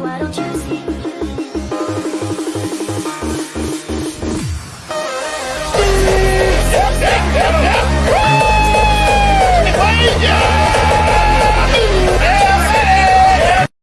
why don't you